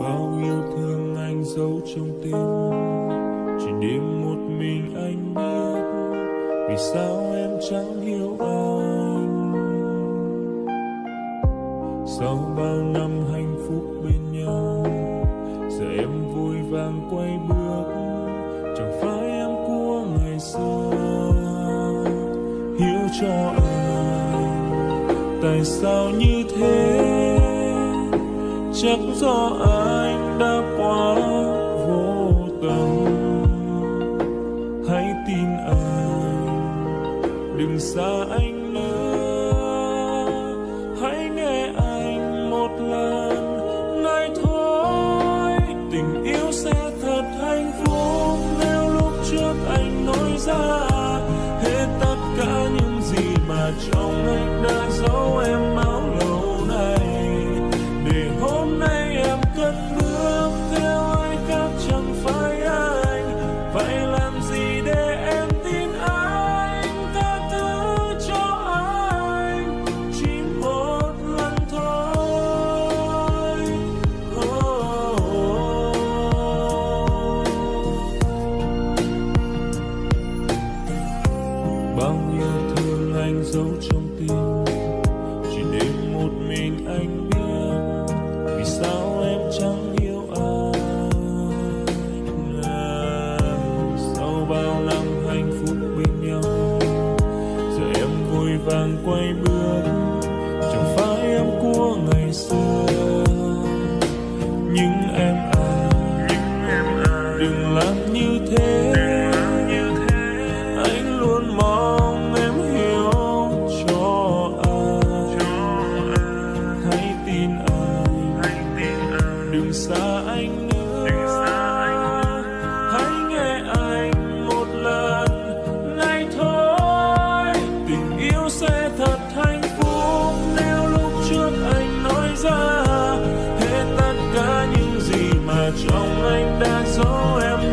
bao yêu thương anh giấu trong tim. Chỉ đêm một mình anh biết. Vì sao em chẳng hiểu anh? Sau bao năm hạnh phúc bên nhau, giờ em vui vàng quay bước. Chẳng phải em của ngày xưa. Hiểu cho anh, tại sao như thế? Chắc do anh đã quá vô tâm hãy tin anh, đừng xa anh nữa. Hãy nghe anh một lần này thôi. Tình yêu sẽ thật hạnh phúc nếu lúc trước anh nói ra. Hết tất cả những gì mà trong anh đã giấu em anh vậy làm gì? Như thế. Anh luôn mong em hiểu cho anh hãy tin anh. Đừng xa anh nữa. Hãy nghe anh một lần. Này thôi, tình yêu sẽ thật hạnh phúc. Nếu lúc trước anh nói ra, hết tất cả những gì mà trong anh đang giấu em